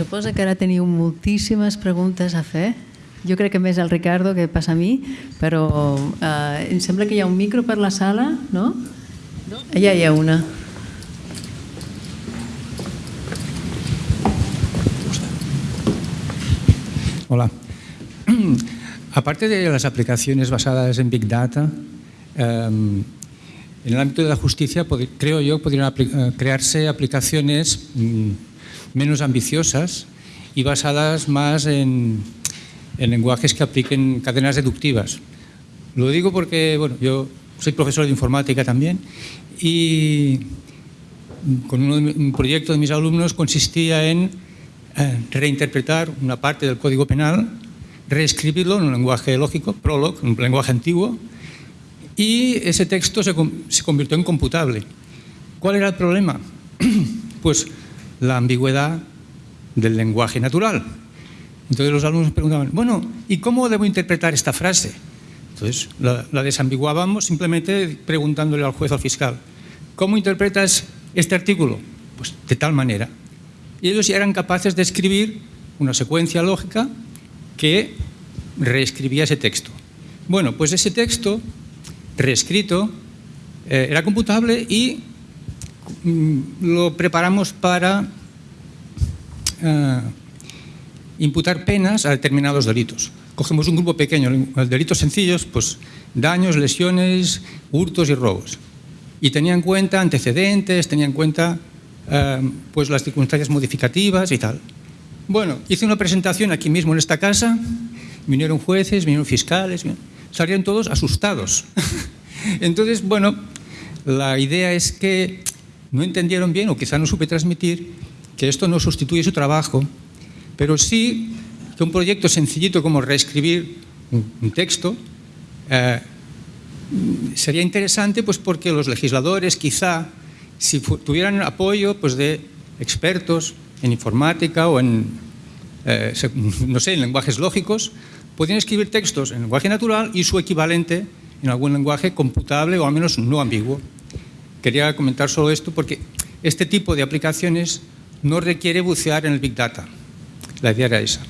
suposa que ara teniu moltíssimes preguntes a fer. Jo crec que més el Ricardo que passa a mi, però eh, em que hi un micro per la sala, no? Allà hi una. Hola. Aparte de las aplicaciones basadas en Big Data, em, en el ámbito de la justicia, creo yo, podrían eh, crearse aplicaciones mm, menos ambiciosas y basadas más en, lenguajes que apliquen cadenas deductivas. Lo digo porque, bueno, yo soy profesor de informática también y con un proyecto de mis alumnos consistía en eh, reinterpretar una parte del código penal, reescribirlo en un lenguaje lógico, Prolog, un lenguaje antiguo, y ese texto se convirtió en computable. ¿Cuál era el problema? Pues la ambigüedad del lenguaje natural. Entonces los alumnos preguntaban, bueno, ¿y cómo debo interpretar esta frase? Entonces la, desambiguábamos simplemente preguntándole al juez o al fiscal, ¿cómo interpretas este artículo? Pues de tal manera. Y ellos ya eran capaces de escribir una secuencia lógica que reescribía ese texto. Bueno, pues ese texto reescrito eh, era computable y lo preparamos para eh, imputar penas a determinados delitos. Cogemos un grupo pequeño, delitos sencillos, pues daños, lesiones, hurtos y robos. Y tenía en cuenta antecedentes, tenía en cuenta eh, pues las circunstancias modificativas y tal. Bueno, hice una presentación aquí mismo en esta casa, vinieron jueces, vinieron fiscales, salieron todos asustados. Entonces, bueno, la idea es que no entendieron bien o quizá no supe transmitir que esto no sustituye su trabajo, pero sí que un proyecto sencillito como reescribir un texto eh, sería interesante pues porque los legisladores quizá si tuvieran apoyo pues de expertos en informática o en eh, no sé, en lenguajes lógicos, podrían escribir textos en lenguaje natural y su equivalente en algún lenguaje computable o al menos no ambiguo. Quería comentar solo esto porque este tipo de aplicaciones no requiere bucear en el Big Data. La idea era esa.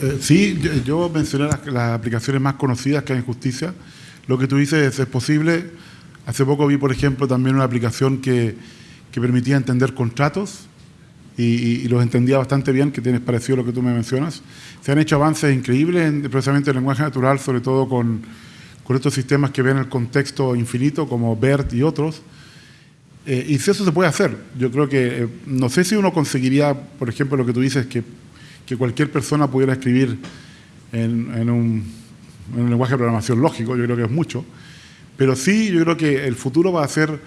Eh, sí, yo, mencioné las, aplicaciones más conocidas que hay en justicia. Lo que tú dices es, posible. Hace poco vi, por ejemplo, también una aplicación que, permitía entender contratos y, los entendía bastante bien, que tienes parecido a lo que tú me mencionas. Se han hecho avances increíbles en, precisamente en el lenguaje natural, sobre todo con, con estos sistemas que ven el contexto infinito, como BERT y otros. Eh, y si eso se puede hacer, yo creo que, eh, no sé si uno conseguiría, por ejemplo, lo que tú dices, que, que cualquier persona pudiera escribir en, en, un, en un lenguaje de programación lógico, yo creo que es mucho, pero sí yo creo que el futuro va a ser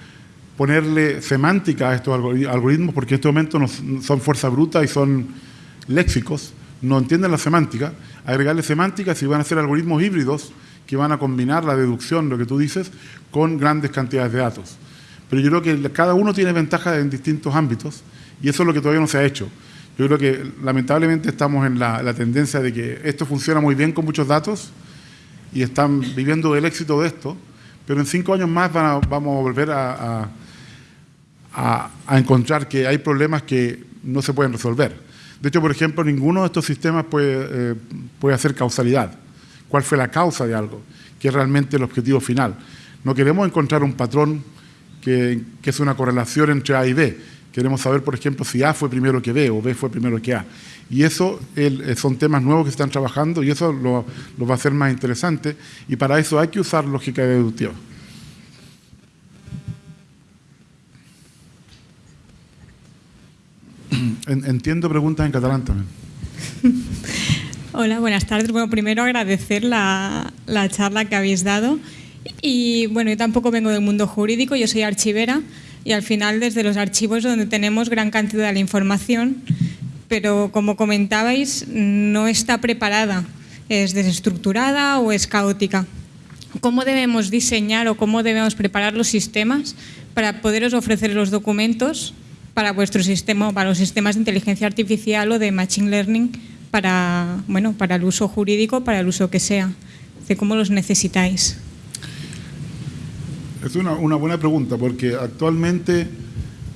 ponerle semántica a estos algoritmos, porque en este momento son fuerza bruta y son léxicos, no entienden la semántica, agregarle semántica si van a ser algoritmos híbridos que van a combinar la deducción, lo que tú dices, con grandes cantidades de datos. Pero yo creo que cada uno tiene ventajas en distintos ámbitos y eso es lo que todavía no se ha hecho. Yo creo que lamentablemente estamos en la, tendencia de que esto funciona muy bien con muchos datos y están viviendo el éxito de esto, pero en cinco años más vamos a volver a a, encontrar que hay problemas que no se pueden resolver. De hecho, por ejemplo, ninguno de estos sistemas puede, eh, puede hacer causalidad. ¿Cuál fue la causa de algo? Que es realmente el objetivo final. No queremos encontrar un patrón que, es una correlación entre A y B. Queremos saber, por ejemplo, si A fue primero que B o B fue primero que A. Y eso eh, son temas nuevos que se están trabajando y eso lo, lo va a hacer más interesante. Y para eso hay que usar lógica deductiva. entiendo preguntas en catalán también. Hola, buenas tardes. Bueno, primero agradecer la, la, charla que habéis dado. Y bueno, yo tampoco vengo del mundo jurídico, yo soy archivera y al final desde los archivos donde tenemos gran cantidad de información, pero como comentabais, no está preparada, es desestructurada o es caótica. ¿Cómo debemos diseñar o cómo debemos preparar los sistemas para poderos ofrecer los documentos para vuestro sistema, para los sistemas de inteligencia artificial o de machine learning para, bueno, para el uso jurídico, para el uso que sea. ¿Cómo los necesitáis? Es una, buena pregunta porque actualmente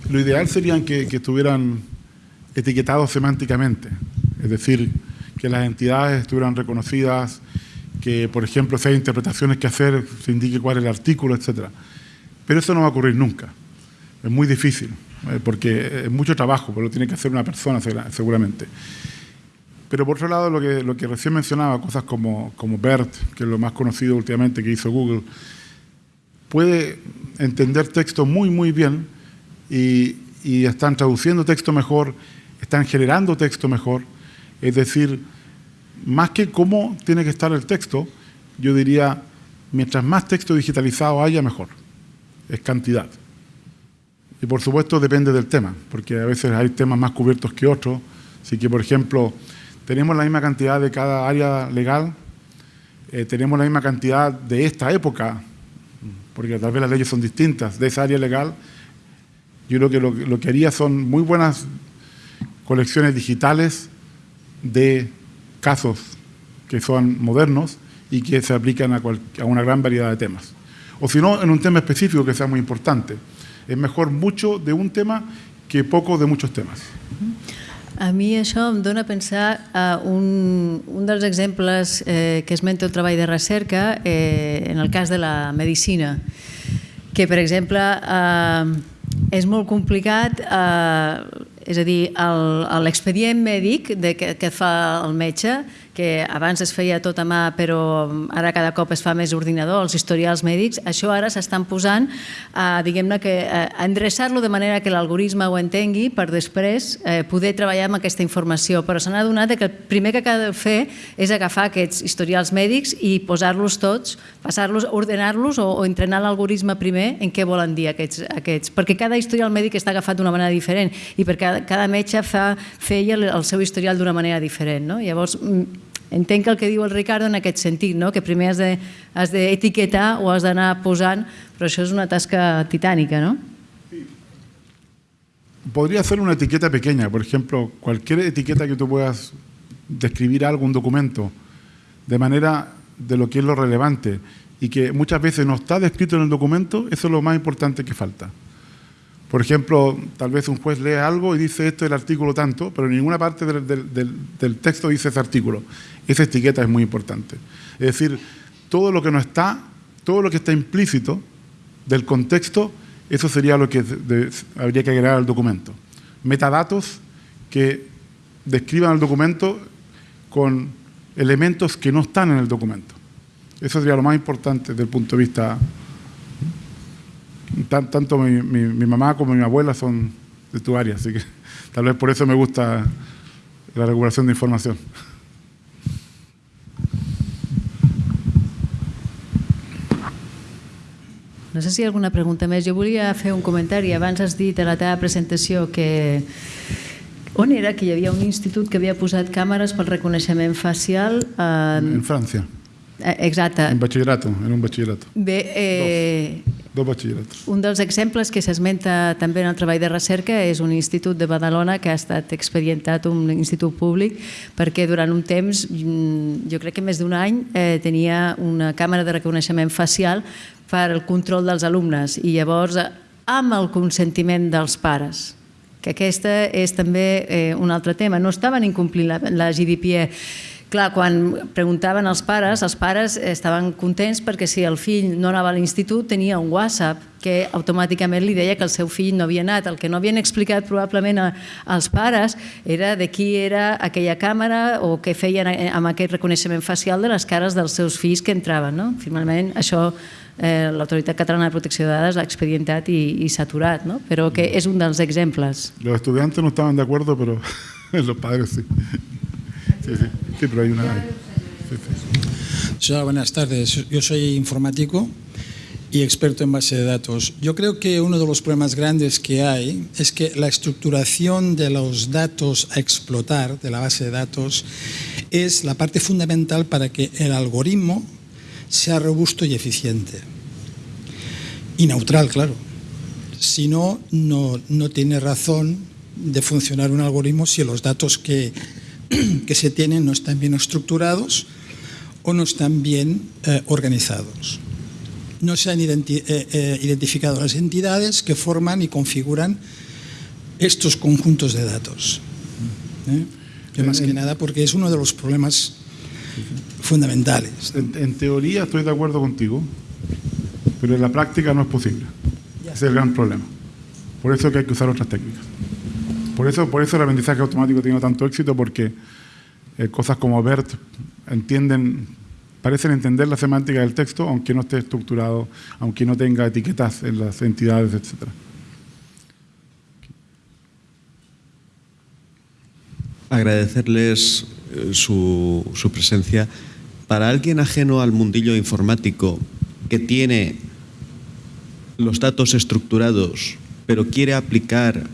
lo ideal sería que, que estuvieran etiquetados semánticamente, es decir, que las entidades estuvieran reconocidas, que, por ejemplo, si hay interpretaciones que hacer, se indique cuál es el artículo, etc. Pero eso no va a ocurrir nunca. Es muy difícil, eh, porque es mucho trabajo, porque lo tiene que hacer una persona seguramente. Pero por otro lado, lo que, lo que recién mencionaba, cosas como, como BERT, que es lo más conocido últimamente que hizo Google, puede entender texto muy, muy bien y, y están traduciendo texto mejor, están generando texto mejor. Es decir, más que cómo tiene que estar el texto, yo diría, mientras más texto digitalizado haya, mejor. Es cantidad. Y por supuesto depende del tema, porque a veces hay temas más cubiertos que otros. Así que, por ejemplo, tenemos la misma cantidad de cada área legal, eh, tenemos la misma cantidad de esta época, porque tal vez las leyes son distintas, de esa área legal. Yo creo que lo, que haría son muy buenas colecciones digitales de casos que son modernos y que se aplican a, una gran variedad de temas. O si no, en un tema específico que sea muy importante. És mejor mucho de un tema que poco de muchos temes. A mi això em dona a pensar a un, un dels exemples eh, que esmenta el treball de recerca eh, en el cas de la medicina, que per exemple eh, és molt complicat eh, és a dir, l'expedient mèdic de, que, que fa el metge que abans es feia tot a mà però ara cada cop es fa més ordinador, els historials mèdics, això ara s'estan posant a, diguem-ne, que endreçar-lo de manera que l'algoritme ho entengui per després eh, poder treballar amb aquesta informació. Però s'han adonat que el primer que cal fer és agafar aquests historials mèdics i posar-los tots, passar-los, ordenar-los o, o entrenar l'algoritme primer en què volen dir aquests, aquests. Perquè cada historial mèdic està agafat d'una manera diferent i perquè cada, cada metge fa, feia el, seu historial d'una manera diferent. No? Llavors, entenc el que diu el Ricardo en aquest sentit, no? que primer has de, o has d'anar posant, però això és una tasca titànica, ¿no? Podría hacer una etiqueta pequeña, por ejemplo, cualquier etiqueta que tú puedas describir algo, un documento, de manera de lo que es lo relevante y que muchas veces no está descrito en el documento, eso es lo más importante que falta. Por ejemplo, tal vez un juez lee algo y dice esto es el artículo tanto, pero en ninguna parte del, texto dice ese artículo. Esa etiqueta es muy importante. Es decir, todo lo que no está, todo lo que está implícito del contexto, eso sería lo que habría que agregar al documento. Metadatos que describan el documento con elementos que no están en el documento. Eso sería lo más importante desde el punto de vista tanto mi, mi, mi, mamá como mi abuela son de tu área, así que tal vez por eso me gusta la regulación de información. No sé si hi ha alguna pregunta més. Jo volia fer un comentari. Abans has dit a la teva presentació que on era que hi havia un institut que havia posat càmeres pel reconeixement facial? En, en França. Eh, exacte. En batxillerato, en un batxillerato. Bé, eh, dos, dos batxilleratos. Un dels exemples que s'esmenta també en el treball de recerca és un institut de Badalona que ha estat expedientat, un institut públic, perquè durant un temps, mm, jo crec que més d'un any, eh, tenia una càmera de reconeixement facial per al control dels alumnes i llavors amb el consentiment dels pares que aquesta és també eh, un altre tema. No estaven incomplint la, la GDPR Clar, quan preguntaven als pares, els pares estaven contents perquè si el fill no anava a l'institut tenia un WhatsApp que automàticament li deia que el seu fill no havia anat. El que no havien explicat probablement als pares era de qui era aquella càmera o què feien amb aquest reconeixement facial de les cares dels seus fills que entraven. No? Finalment, això eh, l'Autoritat Catalana de Protecció de Dades l'ha expedientat i, i s'ha aturat, no? però que és un dels exemples. Los estudiantes no estaven de acuerdo, pero los padres sí. Sí, sí, sí, pero hay una... Sí, sí. Hola, buenas tardes. Yo soy informático y experto en base de datos. Yo creo que uno de los problemas grandes que hay es que la estructuración de los datos a explotar de la base de datos es la parte fundamental para que el algoritmo sea robusto y eficiente. Y neutral, claro. Si no, no, no tiene razón de funcionar un algoritmo si los datos que que se tienen no están bien estructurados o no están bien eh, organizados. No se han identi eh, eh, identificado las entidades que forman y configuran estos conjuntos de datos. ¿eh? Que más que nada porque es uno de los problemas fundamentales. En, en teoría estoy de acuerdo contigo, pero en la práctica no es posible. Ese es el gran problema. Por eso que hay que usar otras técnicas. Por eso, por eso el aprendizaje automático tiene tanto éxito, porque eh, cosas como BERT entienden, parecen entender la semántica del texto, aunque no esté estructurado, aunque no tenga etiquetas en las entidades, etcétera. Agradecerles eh, su, su presencia. Para alguien ajeno al mundillo informático que tiene los datos estructurados, pero quiere aplicar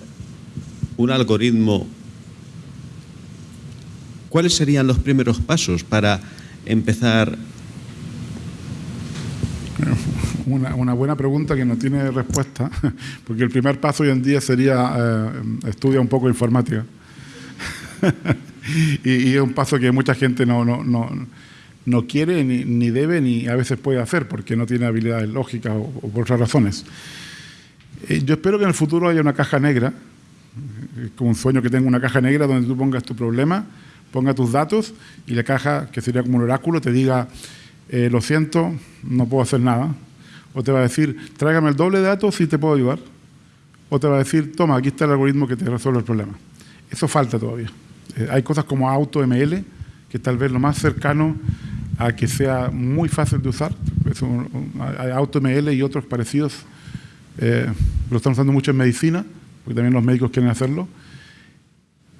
un algoritmo, ¿cuáles serían los primeros pasos para empezar? Una, buena pregunta que no tiene respuesta, porque el primer paso hoy en día sería eh, estudia un poco informática. y, es un paso que mucha gente no, no, no, no quiere, ni, ni, debe, ni a veces puede hacer, porque no tiene habilidades lógicas o, o por otras razones. Eh, yo espero que en el futuro haya una caja negra, eh, como un sueño que tenga una caja negra donde tú pongas tu problema, ponga tus datos y la caja, que sería como un oráculo, te diga, eh, lo siento, no puedo hacer nada. O te va a decir, tráigame el doble de datos y te puedo ayudar. O te va a decir, toma, aquí está el algoritmo que te resuelve el problema. Eso falta todavía. Eh, hay cosas como AutoML, que tal vez lo más cercano a que sea muy fácil de usar. Es un, un, AutoML y otros parecidos. Eh, lo están usando mucho en medicina, porque también los médicos quieren hacerlo.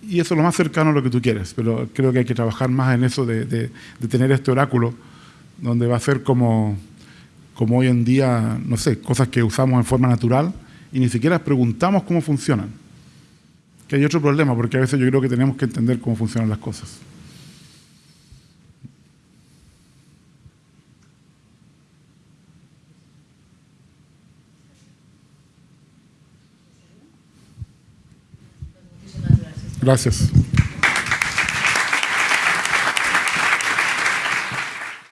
Y eso es lo más cercano a lo que tú quieres, pero creo que hay que trabajar más en eso de, tener este oráculo, donde va a ser como, como hoy en día, no sé, cosas que usamos en forma natural y ni siquiera preguntamos cómo funcionan. Que hay otro problema, porque a veces yo creo que tenemos que entender cómo funcionan las cosas. Gracias.